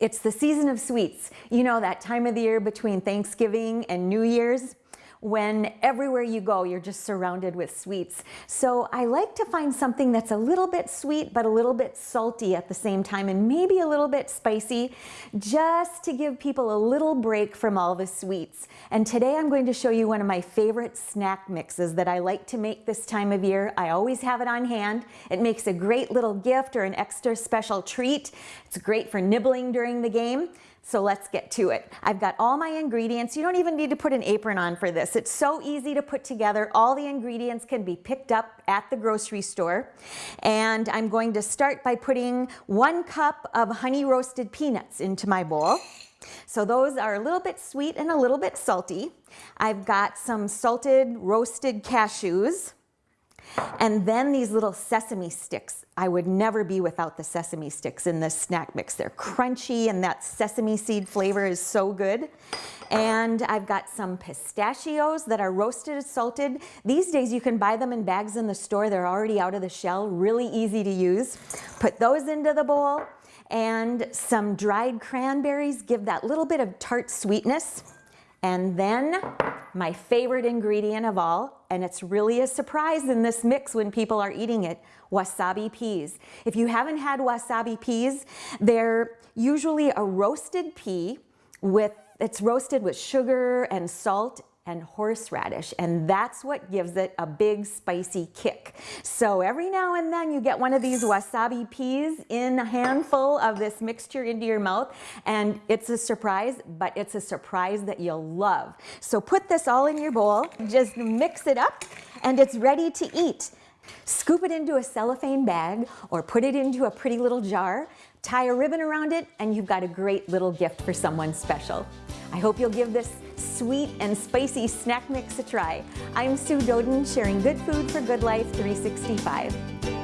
It's the season of sweets. You know, that time of the year between Thanksgiving and New Year's when everywhere you go, you're just surrounded with sweets. So I like to find something that's a little bit sweet, but a little bit salty at the same time, and maybe a little bit spicy, just to give people a little break from all the sweets. And today I'm going to show you one of my favorite snack mixes that I like to make this time of year. I always have it on hand. It makes a great little gift or an extra special treat. It's great for nibbling during the game. So let's get to it. I've got all my ingredients. You don't even need to put an apron on for this. It's so easy to put together. All the ingredients can be picked up at the grocery store. And I'm going to start by putting one cup of honey roasted peanuts into my bowl. So those are a little bit sweet and a little bit salty. I've got some salted roasted cashews. And then these little sesame sticks. I would never be without the sesame sticks in this snack mix. They're crunchy and that sesame seed flavor is so good. And I've got some pistachios that are roasted and salted. These days you can buy them in bags in the store. They're already out of the shell, really easy to use. Put those into the bowl and some dried cranberries give that little bit of tart sweetness. And then my favorite ingredient of all, and it's really a surprise in this mix when people are eating it, wasabi peas. If you haven't had wasabi peas, they're usually a roasted pea with it's roasted with sugar and salt and horseradish and that's what gives it a big spicy kick. So every now and then you get one of these wasabi peas in a handful of this mixture into your mouth and it's a surprise but it's a surprise that you'll love. So put this all in your bowl, just mix it up and it's ready to eat. Scoop it into a cellophane bag or put it into a pretty little jar, tie a ribbon around it and you've got a great little gift for someone special. I hope you'll give this sweet and spicy snack mix a try. I'm Sue Doeden, sharing good food for good life 365.